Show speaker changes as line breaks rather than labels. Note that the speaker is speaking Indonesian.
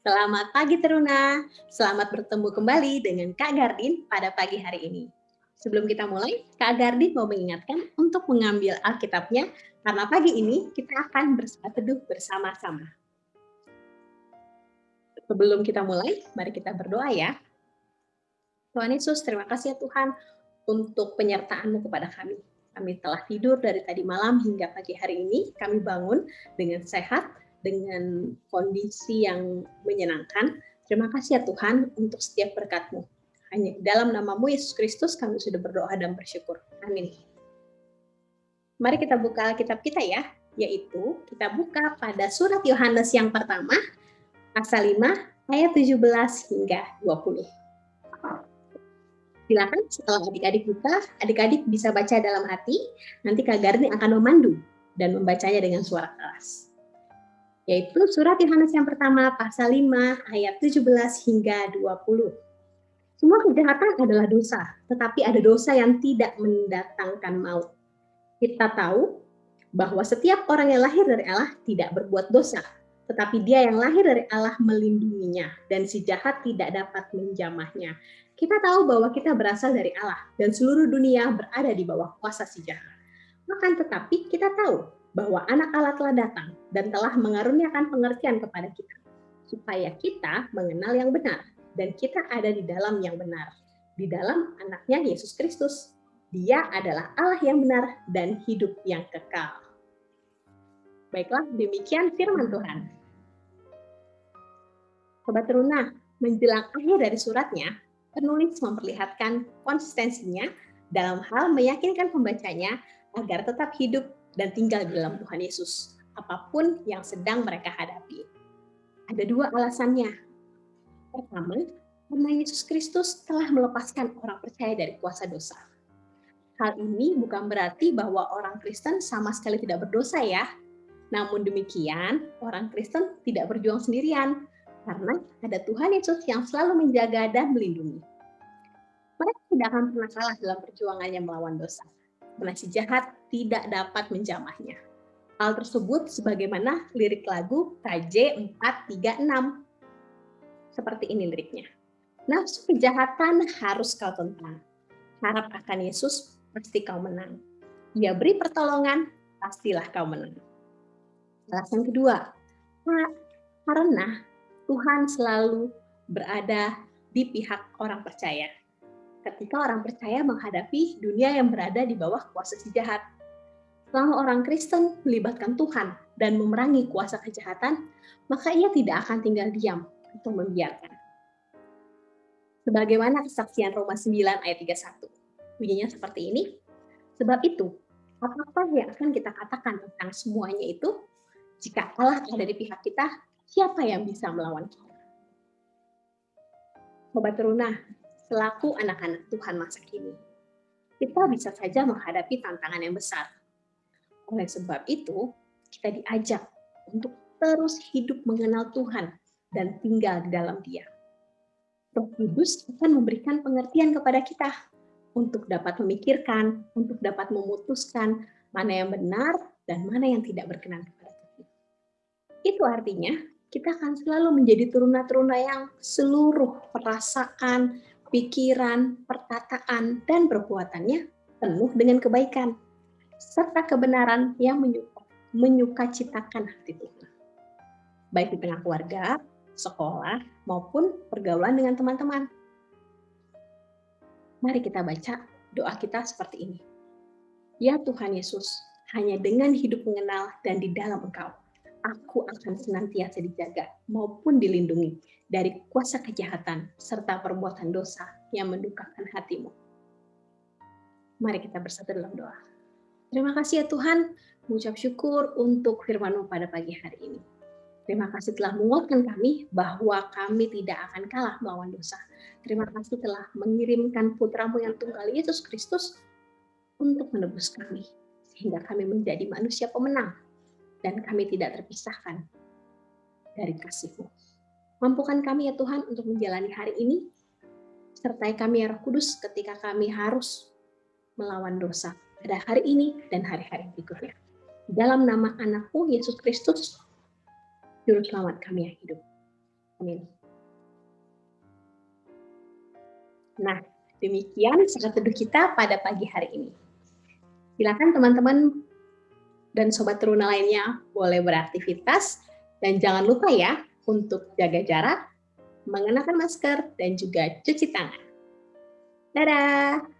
Selamat pagi Teruna, selamat bertemu kembali dengan Kak Gardin pada pagi hari ini. Sebelum kita mulai, Kak Gardin mau mengingatkan untuk mengambil Alkitabnya, karena pagi ini kita akan bersaat teduh bersama-sama. Sebelum kita mulai, mari kita berdoa ya. Tuhan Yesus, terima kasih ya Tuhan untuk penyertaan-Mu kepada kami. Kami telah tidur dari tadi malam hingga pagi hari ini, kami bangun dengan sehat, dengan kondisi yang menyenangkan. Terima kasih ya Tuhan untuk setiap berkat-Mu. Hanya dalam namamu Yesus Kristus kami sudah berdoa dan bersyukur. Amin. Mari kita buka kitab kita ya, yaitu kita buka pada surat Yohanes yang pertama, pasal 5, ayat 17 hingga 20. Silakan setelah adik-adik buka, adik-adik bisa baca dalam hati, nanti Kak Garni akan memandu dan membacanya dengan suara keras yaitu surat Yohanes yang pertama pasal 5 ayat 17 hingga 20. Semua kejahatan adalah dosa, tetapi ada dosa yang tidak mendatangkan maut. Kita tahu bahwa setiap orang yang lahir dari Allah tidak berbuat dosa, tetapi dia yang lahir dari Allah melindunginya dan si jahat tidak dapat menjamahnya. Kita tahu bahwa kita berasal dari Allah dan seluruh dunia berada di bawah kuasa si jahat. Makan tetapi kita tahu bahwa anak Allah telah datang dan telah mengaruniakan pengertian kepada kita, supaya kita mengenal yang benar dan kita ada di dalam yang benar, di dalam anaknya Yesus Kristus. Dia adalah Allah yang benar dan hidup yang kekal. Baiklah, demikian firman Tuhan. Sobat Teruna, menjelang akhir dari suratnya, penulis memperlihatkan konsistensinya dalam hal meyakinkan pembacanya agar tetap hidup dan tinggal di dalam Tuhan Yesus, apa pun yang sedang mereka hadapi. Ada dua alasannya. Pertama, karena Yesus Kristus telah melepaskan orang percaya dari kuasa dosa. Hal ini bukan berarti bahwa orang Kristen sama sekali tidak berdosa ya. Namun demikian, orang Kristen tidak berjuang sendirian, karena ada Tuhan Yesus yang selalu menjaga dan melindungi. Mereka tidak akan pernah kalah dalam perjuangannya melawan dosa si jahat tidak dapat menjamahnya. Hal tersebut sebagaimana lirik lagu KJ 436. Seperti ini liriknya. Nafsu kejahatan harus kau tentang. Harap akan Yesus, pasti kau menang. Dia beri pertolongan, pastilah kau menang. Alasan kedua, karena Tuhan selalu berada di pihak orang percaya ketika orang percaya menghadapi dunia yang berada di bawah kuasa si jahat. Selama orang Kristen melibatkan Tuhan dan memerangi kuasa kejahatan, maka ia tidak akan tinggal diam atau membiarkan. Sebagaimana kesaksian Roma 9 ayat 31. Bunyinya seperti ini. Sebab itu, apa-apa yang akan kita katakan tentang semuanya itu, jika Allah ada di pihak kita, siapa yang bisa melawan kita? Sobat Teruna, selaku anak-anak Tuhan masa kini. Kita bisa saja menghadapi tantangan yang besar. Oleh sebab itu, kita diajak untuk terus hidup mengenal Tuhan dan tinggal di dalam Dia. Roh Kudus akan memberikan pengertian kepada kita untuk dapat memikirkan, untuk dapat memutuskan mana yang benar dan mana yang tidak berkenan kepada Tuhan. Itu artinya kita akan selalu menjadi teruna-teruna yang seluruh perasaan, pikiran, perkataan, dan perbuatannya penuh dengan kebaikan, serta kebenaran yang menyuka, menyukacitakan hati Tuhan. Baik di tengah keluarga, sekolah, maupun pergaulan dengan teman-teman. Mari kita baca doa kita seperti ini. Ya Tuhan Yesus, hanya dengan hidup mengenal dan di dalam Engkau, aku akan senantiasa dijaga maupun dilindungi dari kuasa kejahatan serta perbuatan dosa yang mendukakan hatimu. Mari kita bersatu dalam doa. Terima kasih ya Tuhan, mengucap syukur untuk firman pada pagi hari ini. Terima kasih telah menguatkan kami bahwa kami tidak akan kalah melawan dosa. Terima kasih telah mengirimkan putramu yang tunggal Yesus Kristus untuk menebus kami. Sehingga kami menjadi manusia pemenang dan kami tidak terpisahkan dari kasih-Mu. Mampukan kami ya Tuhan untuk menjalani hari ini, sertai kami ya Roh Kudus ketika kami harus melawan dosa pada hari ini dan hari-hari berikutnya. Dalam nama anakmu Yesus Kristus, Juru Selamat kami yang hidup. Amin. Nah, demikian saat teduh kita pada pagi hari ini. Silakan teman-teman dan sobat teruna lainnya boleh beraktivitas dan jangan lupa ya untuk jaga jarak, mengenakan masker, dan juga cuci tangan. Dadah!